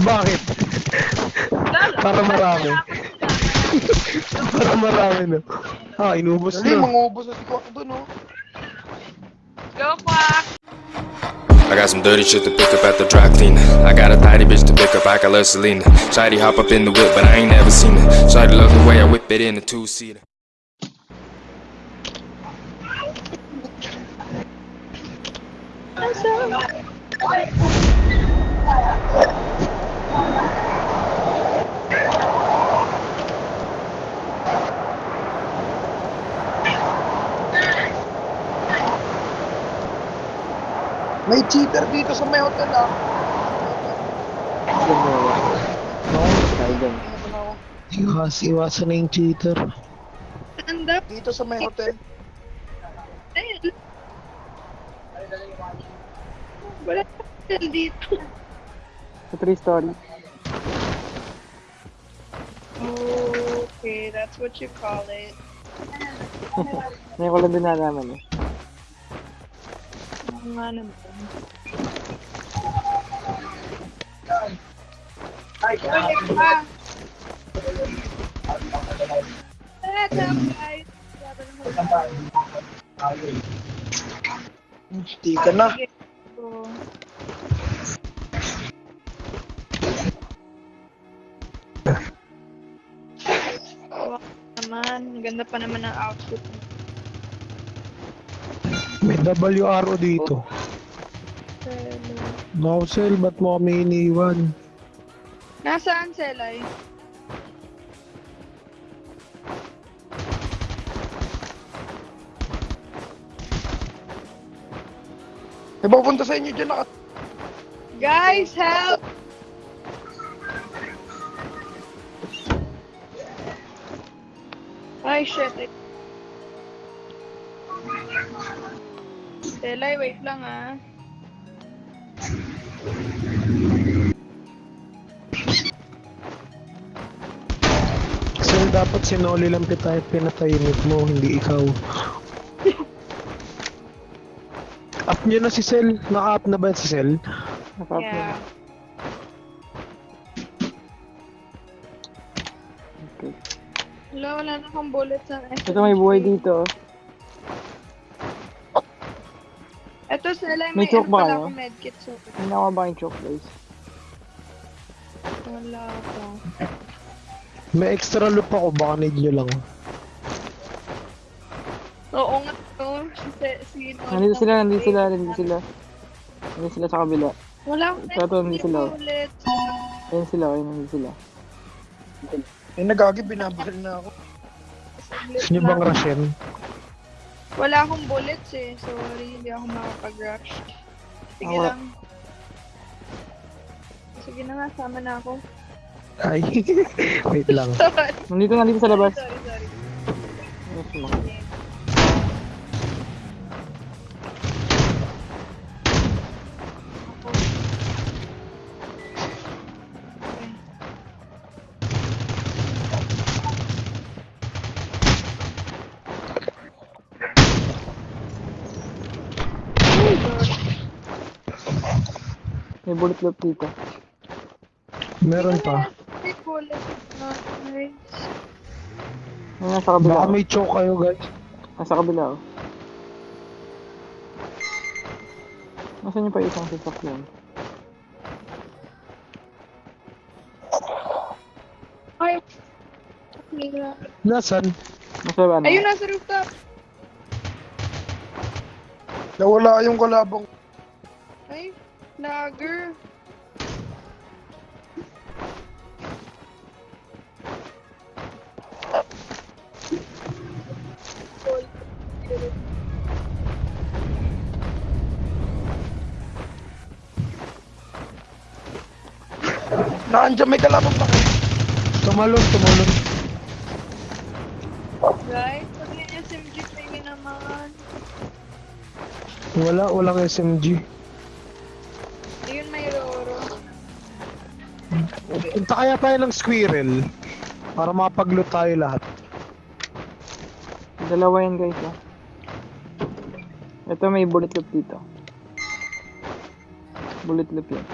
Bakit? Para marami. Para marami no. Ah, inubos Dali, na. mangubos na si Kwak dun, oh. Go, Quack! I got some dirty shit to pick up at the dry cleaner. I got a tidy bitch to pick up, I got love Selena. Shady hop up in the whip, but I ain't never seen her. Shady love the way I whip it in a two seater. May cheater dito sa may hotel, ah. Iwas, iwasan na yung cheater. Anda. Dito sa may hotel. Wala dito. Sa three story. Okay, that's what you call it. Ngayon ko lang din nalaman eh. Oo nga naman. Ay, pa! What's up, guys? Hindi ka na. So, Ganda pa naman ng outfit. mo. May WRO dito. Nozel, ba't mo kami iniwan? Nasaan, Selay? May pupunta sa inyo dyan, naka... Guys, help! Ay, shit. Selay, wait lang ah. Kasi dapat sinoli lang pitay pinatahimik mo, hindi ikaw. Up niyo na si Sel. Naka-up na ba si Sel? Naka-up Yeah. yeah. Wala, wala na akong bullet sa Ito may buhay dito. Ito, Selay, May may, choke ano ba pala kayo? akong medkit. So, May nakuha ba yung choke guys? wala pa. May extra loop ako, baka need nyo lang. Oo nga, no. Si, si, Nandito sila, nandito sila, nandito sila. Nandito sila sa kabila. Wala akong Ito, ito, nandito sila. bullet. Ayun sila, nandito sila. Eh, nagagi, binabaril na ako. Nyo bang rushin? Wala akong bullets eh. Sorry, hindi ako makapag-rush. Sige Wala. lang. Sige na nga, sama na ako. Ay, wait lang. sorry, Nandito, nandito sa labas. sorry, sorry. Yes. Bullet loop dito. Meron pa. May bullet. Ayun, nasa kabila. Baka may choke kayo, guys. Nasa kabila, oh. Nasaan yung pa isang sasakyan? Ay, Mira. Nasaan? Nasa ano? Ayun, nasa rooftop. Nawala yung kalabang. Ay, lager. Naandyan may kalabang pa. Tumalon, tumalon. Guys, pag may SMG kayo naman. Wala, walang SMG. Punta kaya tayo ng squirrel para makapagloot tayo lahat. Dalawa yan guys ah. Ito may bullet loop dito. Bullet loop yan.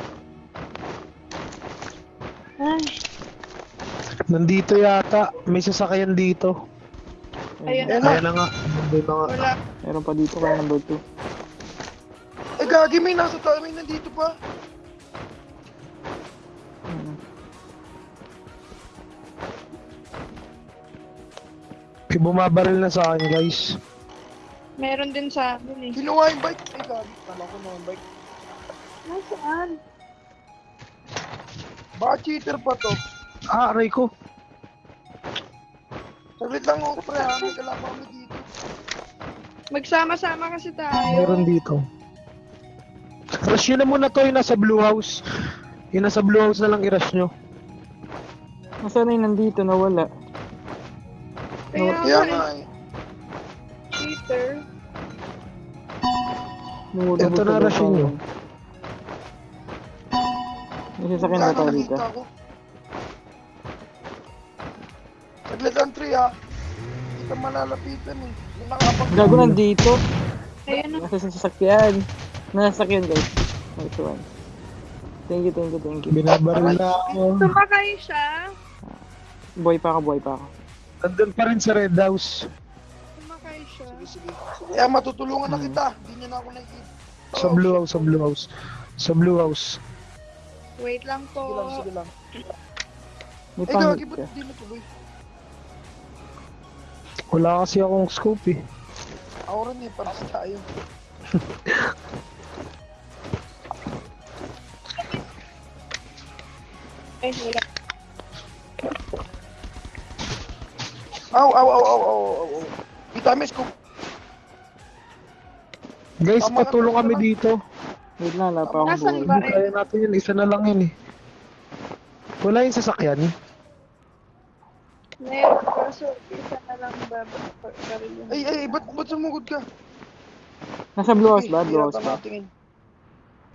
Ay. Nandito yata. May sasakyan dito. Ayun, Ayun na. Na nga. Nandito nga. Wala. Meron pa dito kaya number 2. Eh gagi may nasa tayo. May nandito pa. Bumabaril na sa akin guys. Meron din sa akin eh. Kinuha yung bike. Eh, gagi, kala ko na yung bike. Nasaan? Baka cheater pa to. Ah, aray ko. Saglit lang ako, pre, ha? May kalaban kami dito. Magsama-sama kasi tayo. Meron dito. Rush nyo na muna to yung nasa blue house. Yung nasa blue house na lang i-rush nyo. Nasaan na yung nandito? Nawala. Kaya Kaya nga eh. Lumulubog Ito na lupa. nyo. May sasakyan na tayo dito. Saglit lang, tre, ha? Hindi ka malalapitan, eh. Nakapag- Gago nandito. Ayun na. Nasa sasakyan. Nasa sasakyan guys. Nice one. Thank you, thank you, thank you. Binabaril na ako. Sumakay siya. Buhay pa ako, buhay pa ako. Nandun pa rin sa red house. Sumakay siya. Sige, sige. Kaya matutulungan na kita. Hindi niya na ako nakikita. Sa blue house, sa blue house. Sa blue house. Wait lang Sige lang, po. sige lang. May Eh, pangit gagi, ba't ka. hindi natuloy? Wala kasi akong scope eh. Ako rin eh, para sa tayo. Ay, wala. Aw, aw, aw, aw, aw, aw, aw. Kita miss ko. Guys, Tama patulong tama kami ka. dito. Wait lang, wala pa akong Nasaan buhay. ba? Hindi kaya natin yun. Isa na lang yun eh. Wala yung sasakyan. Meron kaso isa na lang babakaril yun. Ay, ay, ba't, ba't sumugod ka? Nasa blue house ba? Blue house ba?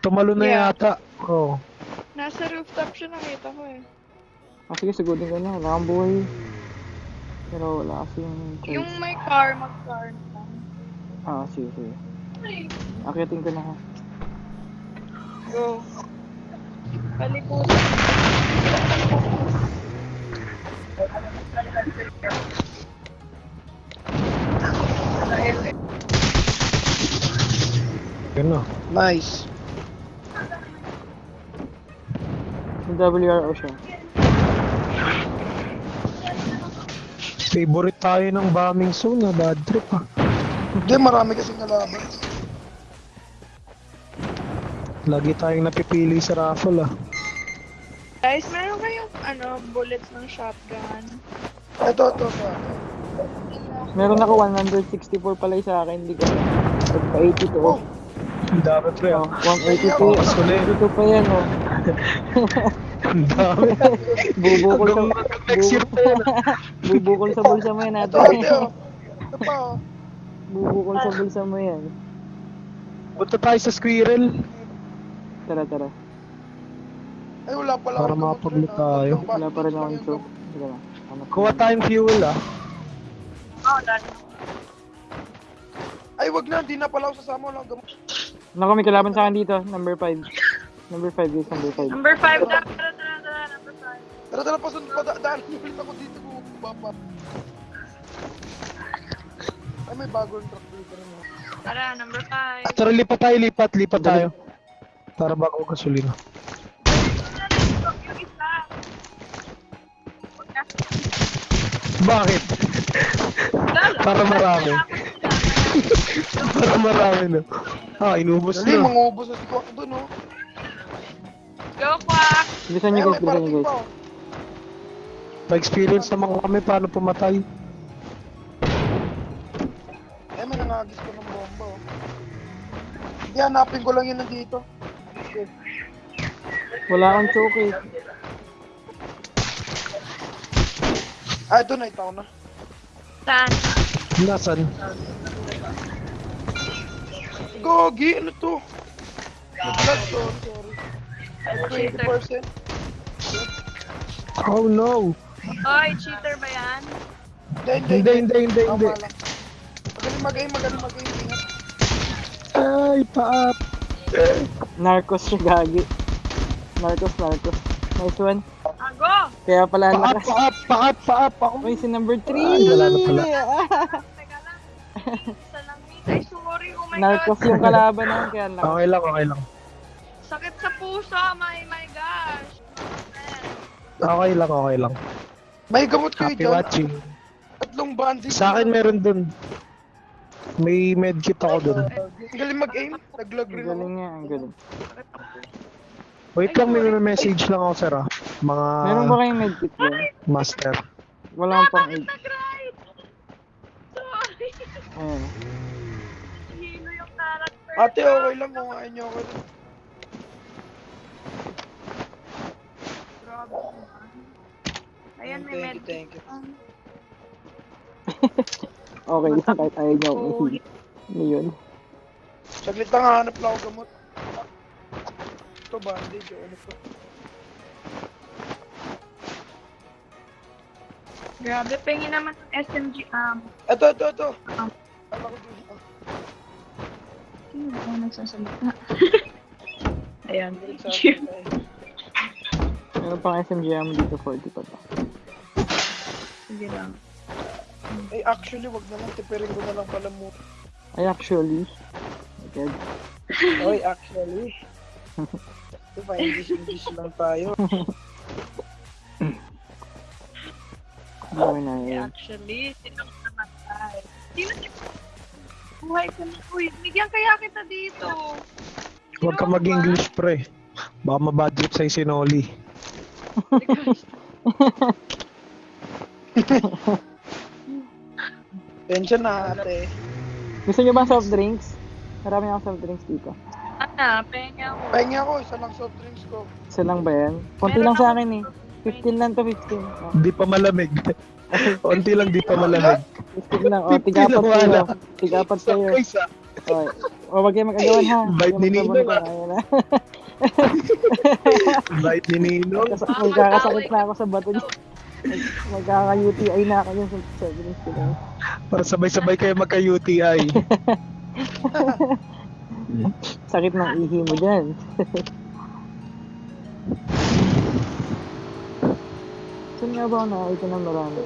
Tumalo na Yeah. yata. Oo. Oh. Nasa rooftop siya nakita ko eh. Ah, sige, sagutin ko na. Wala akong buhay. Pero wala kasi yung... Yung may car, mag-car na lang. Ah, sige, sige. Akitin ko na ha. Go. Palikutan. Yun na. Nice. Yung WRO siya. Favorite tayo ng bombing zone na bad trip ah. Hindi, marami kasing nalaban. Lagi tayong napipili sa raffle ah. Guys, meron kayong ano, bullets ng shotgun. Ito, ito, ito. Meron ako 164 pala sa akin. Hindi ko. Pagpa 82 Oh, oh. Dami pre Oh, ah. 182. Mas ulit. 82 pa yan oh. Ang dami. Bubukol sa... Next year pa yan. Bubukol sa bulsa mo yan ito. Pa, oh. Bubukol sa bulsa mo yan. Punta tayo sa squirrel. Tara, tara. Ay, wala pala. Para rin, ah. tayo. Wala pa rin akong gamot. Teka lang. Kuha tayong fuel ah. Oh, done. Ay, wag na. Hindi na pala ako sasama. Walang gamot. Naku, may kalaban sa akin dito. Number 5. Number 5 guys, number 5. Number 5 na. Tara, tara, pasun. Pada, daan ulit ako dito. Baba. Ay, may bagong truck dito rin. oh. Tara, number 5. Tara lipat tayo, lipat, lipat tayo. Para bago gasolina. Yung isa. Bakit? Para marami. Para marami na. Ah, inubos na. mangubos na si Kwak doon, oh. Go, Quack! Bilisan Ay, guys, bilisan parating guys. Pa. Pa-experience naman kami paano pumatay. Eh, may nangagis ko ng bomba, oh. Hindi, hanapin ko lang yun nandito. Wala akong choke eh. Ah, ito na, itaw na. Saan? Nasaan? Gogi, ano to? Blood, sorry, sorry. Ay, 20%. Oh no! Oy, cheater ba yan? Hindi, hindi, Hindi, hindi, hindi, lang. Magaling mag-aim, magaling mag-aim. Ay, paap! Narcos siya gagi. Narcos, narcos. Nice one. Ah, Go! Kaya pala ang Pa-up, lakas. pa-up, pa-up, pa-up ako. Uy, si number 3! Ay, wala na pala. Teka lang. Isa lang. Ay, sorry. Oh my Narcos God. yung kalaban namin, kaya ang lakas. Okay lang, okay lang. Sakit sa puso. My, my gosh. Okay lang, okay lang. May gamot kayo Happy dyan. watching. Tatlong bandage. Sa akin meron dun. May medkit ako dun. Ang galing mag-aim. Naglag Ang rin ako. galing nga, ang galing. Wait lang, may message lang ako, sir, ah. Mga Meron ba kayong medkit dyan? master. Wala pang Bakit 8. nag-ride? Sorry. Ayan. Hilo yung character. Ate, okay lang kung ayaw nyo ako. Grabe. Ayan, may Thank you, thank you. Okay lang, kahit ayaw niyo akong Oh. Ano yun? Saglit lang hanap lang ako gamot. Ito bandage o ano to. Grabe, pengi naman ng SMG um, Ito, ito, ito. Kala ko ah, Sino ako nagsasalita? Ayan, thank you. eh. Meron pang SMG ammo dito 40 pa to. Sige lang. Eh, actually, wag na lang. Tipirin ko na lang pala mo. Ay, actually. Okay. Oy, actually. Diba, English-English lang tayo. Gawin na Eh, yun. actually, sino ka naman tayo? Sino si... Buhay ka na. Uy, bigyan kaya kita dito. Huwag ka mag-English, pre. Baka mabadrip sa'yo si Noli. Tension na, ate. Gusto niyo ba soft drinks? Marami akong soft drinks dito. Ana, pengi ako. Pahingi ako, isa lang soft drinks ko. Isa lang ba yan? Konti Meron lang sa akin eh. 15 lang to 15. Oh, Di pa malamig. Unti lang di pa malamig. 15 lang. Oh, 15 tigapat kayo. Tigapat kayo. Isa. Oh, oh wag kayo mag-agawan ha. Bite ni ah. Ayan na. Bite ni. Kas- Magkakasakit na ako sa bato niya. Mag- Magkaka-UTI na soft drinks ko. na. Para sabay-sabay kayo magka-UTI. Sakit ng ihi mo dyan. Saan nga ba ako nakakita ng marami?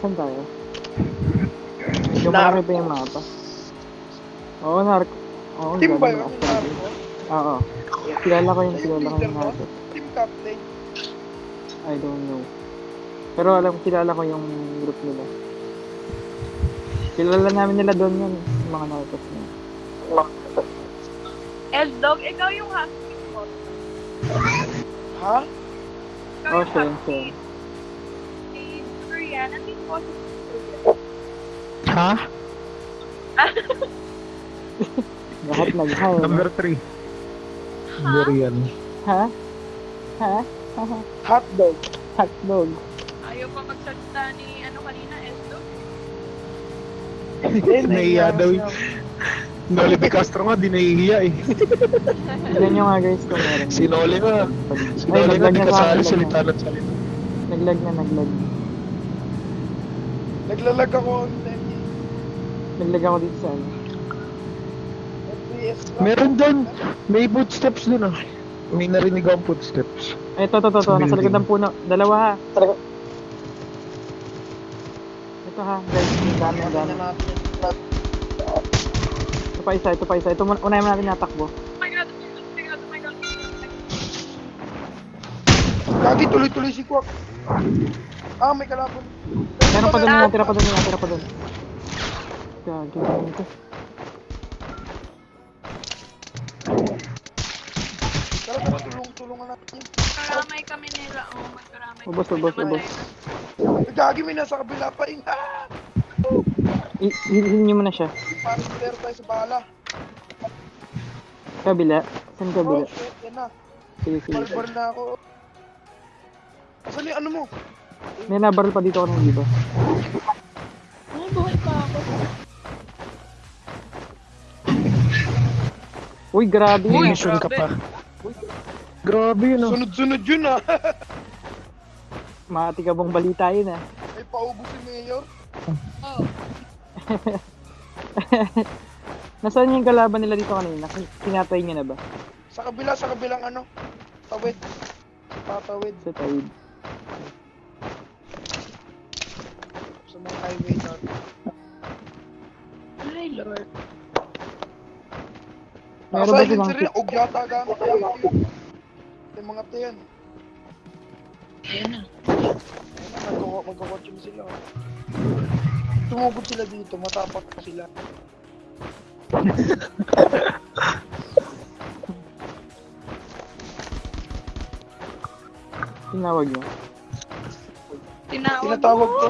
Saan tayo? Yung marami pa yung mapa. Oo, narc. Oo, Team ba yun? narco? Oo. Kilala ko yung Yung kilala ko yung narco. Team captain. I don't know. Pero alam kilala ko yung group nila. Kilala namin nila doon yun, yung mga narcos na. S-Dog, ikaw yung husky ko. Ha? Ikaw Oh, yung same, same. Si Korean, nandito po si ha? Lahat nag-hi. no? Number 3. Durian. Ha? Ha? Hotdog. Hotdog. Ayaw pa magsalita ni ano kanina, S-Dog. Nahiya daw. Noli De Castro nga, di nahihiya eh. Tignan nyo nga guys kung meron. Si Noli nga. Si Noli nga, di kasali salita ng salita. Naglag na, naglag. Naglalag ako on time. Naglag ako dito sa ano. Meron doon. May footsteps doon ah. May narinig akong footsteps. Ay, ito, ito, ito, Sa ito. Nasa building. likod ng puno. Dalawa ha. Ito ha, guys. Ang dami, ang dami. Ito pa isa, ito pa isa. Ito, muna- unahin mo natin natakbo. Lagi tuloy-tuloy si Kwak. Ah, may kalaban. Meron pa doon tira pa doon tira pa doon. Ano ito? Tara, tara, tulong-tulungan natin. Karamay kami nila. Oh, magkaramay. Ubos, kami ubos, namatay ubos. na. Eh, Gagi, may nasa kabila pa. Ah! I- Hilhin nyo muna siya. Parang player tayo sa bala. Kabila. Saan Oh, kabila? shit, yan na. Sige, sige. Barbar na ako. Asan yung ano mo? May nabaril pa dito ako ng iba. Oh, buhay pa ako. Uy, grabe May yun. mission ka grabe. pa. Grabe yun ah. Sunod-sunod yun ah. Matikabong balita yun ah. May paubo si Mayor. Oh. Nasaan yung kalaban nila dito kanina? Kin- Kinatay niya na ba? Sa kabila, sa kabilang ano? Tawid. Tatawid. Sa tawid. Sa mga highway natin. Ay, Lord. Meron ba silang sir, og yata gamit tayo. Yung mga tiyan. Ayan na. Magkako magkakotsim sila. Tumugod sila dito, matapak pa sila. tinawag niya? Tinawag, Tinatawag mo. ko.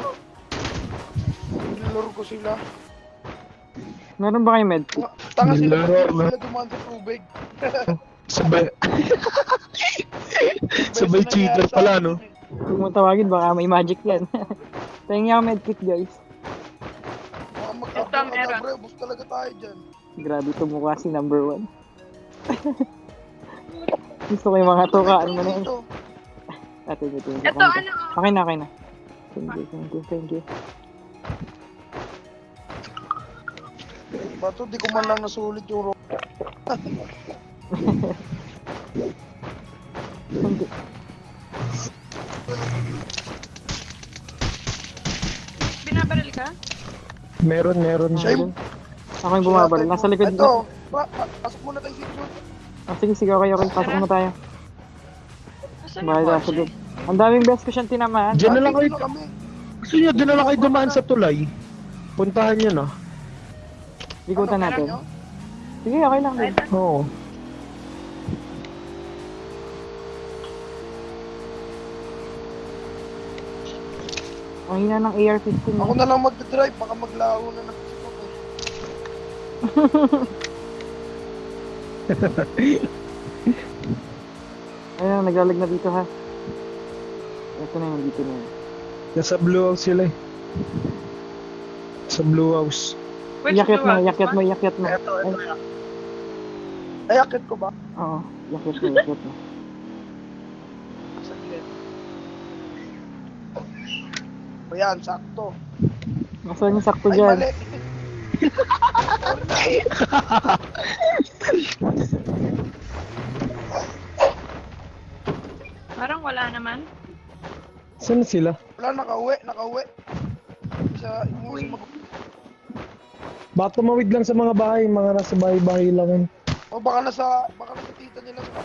Nilaro ko sila. Meron ba kayo medkit? Tanga sila, sila dumaan sa tubig. Sabay, sabay cheater pala, no? yun eh. Kung mo tawagin, baka may magic yan. Tingnan ako medkit guys. Baka magkabra meron. ka, bus talaga tayo dyan. Grabe tumukha si number one. Gusto ko yung mga tukaan mo na yun. Ate, ito, ito. Ito, ano? Okay na, okay na. Thank you, thank you, thank you. Bato, di ko man lang nasulit yung rock. Binabaril ka? Meron, meron. Siya Ayun. Ako yung bumabaril. Nasa likod Ito, ko. pa, pa, pasok muna tayo si Jude. Ah, sige, sige, okay, okay. Pasok na tayo. Nasaan Bakit yung kotse? doon? Ang daming best ko siyang tinamaan. Diyan na lang kayo, gusto nyo, doon na lang kayo dumaan sa tulay. Puntahan nyo na. Ikutan Ano, natin. Sige, okay lang. Din. Oo. Ang hina ng AR-15 yun? Ako na lang mag-drive, baka maglaho na ng Facebook eh. Ayun, naglalag na dito ha. Ito na yun, dito na yun. Nasa blue house sila eh. Sa blue house. Which Iyakyat mo, luwag? iyakyat mo, iyakyat mo. Eto, Ay, eto. Ay, akit ko ba? Oo, iyakyat mo, iyakyat mo. Saglit. O yan, sakto. Nasaan yung sakto Ay, dyan? mali. Parang wala naman. Saan sila? Wala, nakauwi, nakauwi. Sa, umuwi mag... Baka tumawid lang sa mga bahay, mga nasa bahay-bahay lang yun. O baka nasa, baka nasa tita nila sa...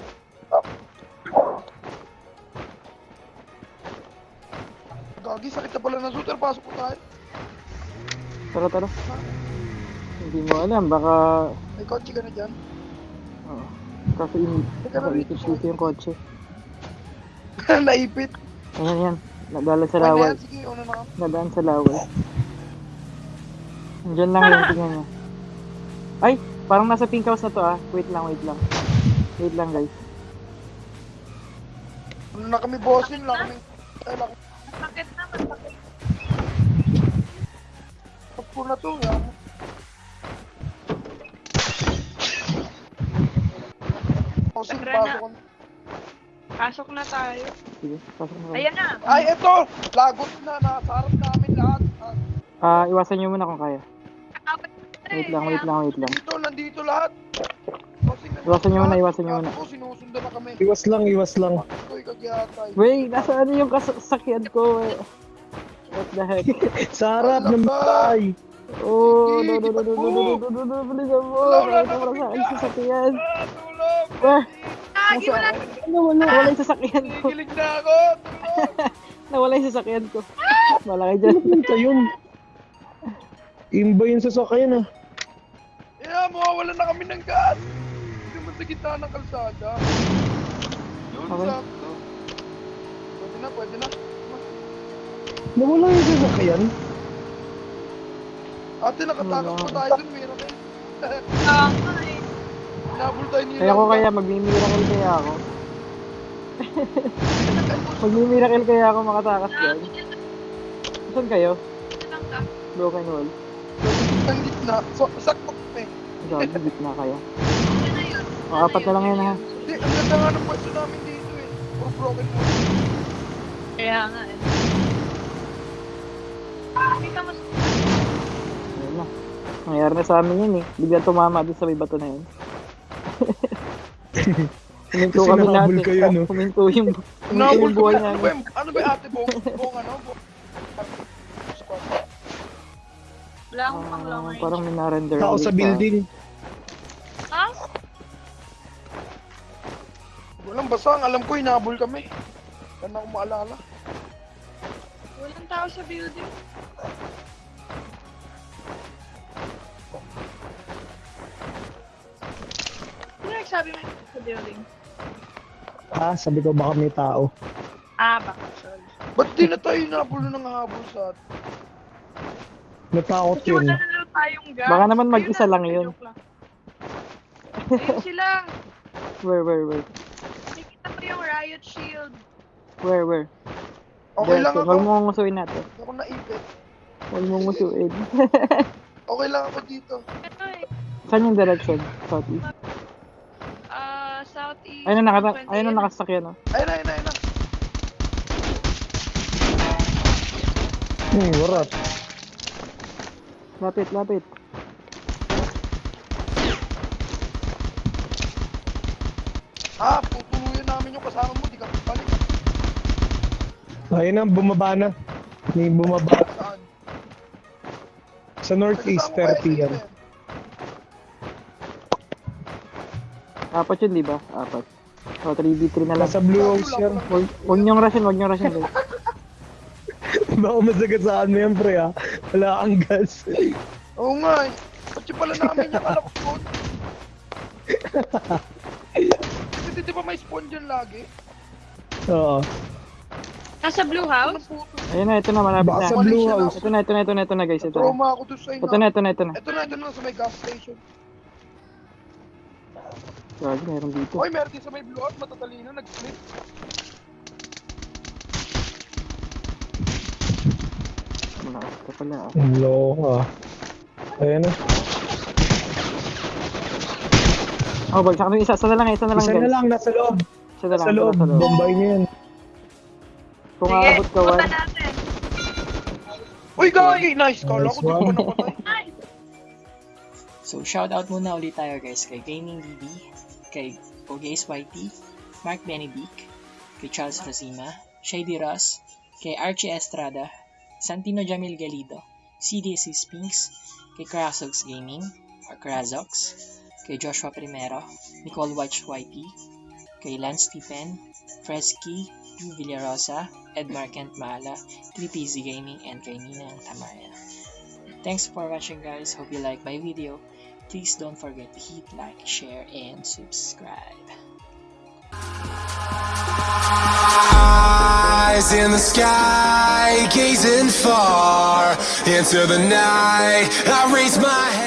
Gagi, sakit na pala ng shooter, pasok ko tayo. Tara, tara. Hindi mo alam, baka... May kotse ka na dyan. Oo. Kaso inip. Kaso ikip dito yung kotse. Naipit. Ayan, yan. Nadala sa lawal. yan? Sige, una na kami. Nadaan sa lawal. Diyan lang yun, tingnan nyo. Ay, parang nasa pink house na to ah. Wait lang, wait lang. Wait lang guys. Ano na kami, bossing lang kami. Ay, lang. Bakit naman? Bakit? Tapos na to, yan. Bossing, Tara na. pasok kami. Pasok na tayo. Sige, pasok na kayo. Ayan na. Ay, eto! Lagot na, nasa harap namin lahat. Ah, Ah, iwasan nyo muna kung kaya. Wait eh. lang, wait lang, wait lang. Dito, nandito lahat. Iwasan nyo muna, iwasan nyo muna. Ako, sinusundan na kami. Iwas lang, iwas lang. Ako'y kagyatay. Wait, nasaan yung kasakyan ko? eh? What the heck? Sa harap ng bahay. Oh, no, no, no, no, no, no, no, no, no, no, bilisan mo. Wala, na sa dyan. sasakyan. Ah, tulong! Ah, Lagi wala. Ano, wala, wala yung sasakyan ko. Kikilig na ako! Nawala yung sasakyan ko. Wala kayo dyan. Punta yun. Imba yun sa sakyan ah. Yeah, mawawala na kami ng gas! Hindi naman sa gitna ng kalsada. Yun, Okay. sakto. Pwede na, pwede na. Nawala yung sa sakyan. Ate, nakatakas pa tayo dun, meron eh. Ah, nga eh. Nabul tayo nila. Kaya ko kaya, magmimiracle kaya ako. magmimiracle kaya ako makatakas dyan. Saan kayo? Broken wall. Ang gitna. So, sakto. Gagi, gitna yun. O, apat na lang yan ha. Hindi, ang ganda nga ng pwesto namin dito eh. Puro broken mo. Kaya nga eh. Kita mo. Ayun na. Nangyari na sa amin yun eh. Bigla tumama doon sa may bato na yun. Huminto kami natin. kayo, no? Huminto yung, huminto Nabol yung buhay Ano ba namin. ano ba ate Bong? Bong ano? Wala akong pang long Ah, range. parang may na-render. Tao ulit sa building. Ha? Walang basta, ang alam ko, hinabol kami. Yan ako maalala. Walang tao sa building. Sino nagsabi mo sa building? Ah, sabi ko baka may tao. Ah, baka. Sorry. Ba't di na tayo hinabol na habol sa atin? Natakot yun. wala na lang tayong gas. Baka naman mag-isa lang yun. Ayun sila. Where, where, where? Nakikita mo yung riot shield. Where, where? Okay lang ako. Huwag mo ngusuin natin. Hindi ako naipit. Huwag mo ngusuin. Okay lang ako dito. Ano eh? Saan yung direction? Southeast. Ah, southeast. Ayun na, nakata 128. ayun na nakasakyan, no? Ayun na, ayun na, ayun na. Hmm, warat. Lapit, lapit. Ah, tutuluyan namin yung kasama mo. Di ka balik. Ayun na, bumaba na. May bumaba. Saan? Sa northeast, Kasama ko 30 yan. Apat yun, di ba? Apat. O, 3v3 na lang. Nasa blue house yan. Huwag huwag niyong rushin, huwag niyong rushin. guys. Baka masagasaan mo yan, pre, ha? Wala kang gas. Oo nga eh. Pati pala namin yung alam ko. Kasi di ba may spawn dyan lagi? Oo. Nasa blue house? Ayun na, ito na, malapit Baka na. sa blue house. Ito na, ito na, ito na, ito na, guys. Ito na. Trauma ako doon sa ina. Ito na, ito na, ito na. Ito na, ito na sa may gas station. Grabe, meron dito. Oy, meron din sa may blue out, matatalino, nag-split. Malakas ka pala. ah. Ang loko, ah. Ayan na. Oh, bagsak na isa. Isa na lang, isa na lang, Isa na guys. lang, nasa loob. Isa na lang, Sa isa loob. na loob. Bombay niya yan. Kung Sige, aabot ka, punta natin. Uy, gagi! Nice! Kala ko Nice di ko one. napatay. Nice! So, shoutout muna ulit tayo guys kay Gaming DB, kay Ogays YT, Mark Benebic, kay Charles Rosima, Shady Ross, kay Archie Estrada, Santino Jamil Galido, CDC Spinks, kay Krasox Gaming, or Krazox, kay Joshua Primero, Nicole Watch YT, kay Lance Stephen, Fresky, P. Villarosa, Edmar Kent Mahala, 3PZ Gaming, and kay Ninang Tamaya. Thanks for watching guys. Hope you like my video. Please don't forget to hit like, share, and subscribe. Eyes in the sky, gazing far into the night. I raise my head.